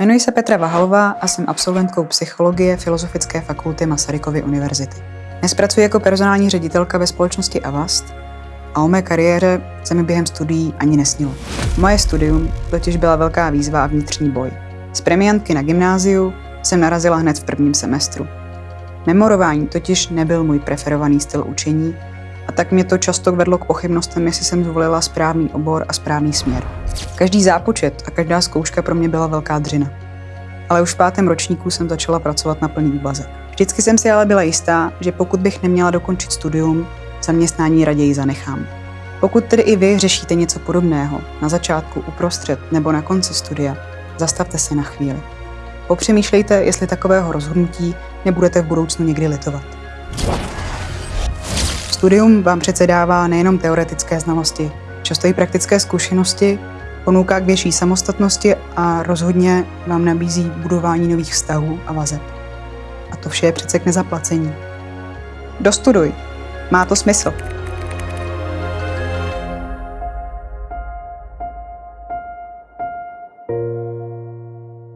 Jmenuji se Petra Vahalová a jsem absolventkou psychologie Filozofické fakulty Masarykovy univerzity. Dnes pracuji jako personální ředitelka ve společnosti Avast a o mé kariéře se mi během studií ani nesnilo. Moje studium totiž byla velká výzva a vnitřní boj. Z premiantky na gymnáziu jsem narazila hned v prvním semestru. Memorování totiž nebyl můj preferovaný styl učení a tak mě to často vedlo k pochybnostem, jestli jsem zvolila správný obor a správný směr. Každý zápočet a každá zkouška pro mě byla velká dřina. Ale už v pátém ročníku jsem začala pracovat na plný úvazek. Vždycky jsem si ale byla jistá, že pokud bych neměla dokončit studium, zaměstnání raději zanechám. Pokud tedy i vy řešíte něco podobného, na začátku, uprostřed nebo na konci studia, zastavte se na chvíli. Popřemýšlejte, jestli takového rozhodnutí nebudete v budoucnu někdy litovat. Studium vám přece dává nejenom teoretické znalosti, často i praktické zkušenosti, ponouká k větší samostatnosti a rozhodně vám nabízí budování nových vztahů a vazeb. A to vše je přece k nezaplacení. Dostuduj. Má to smysl.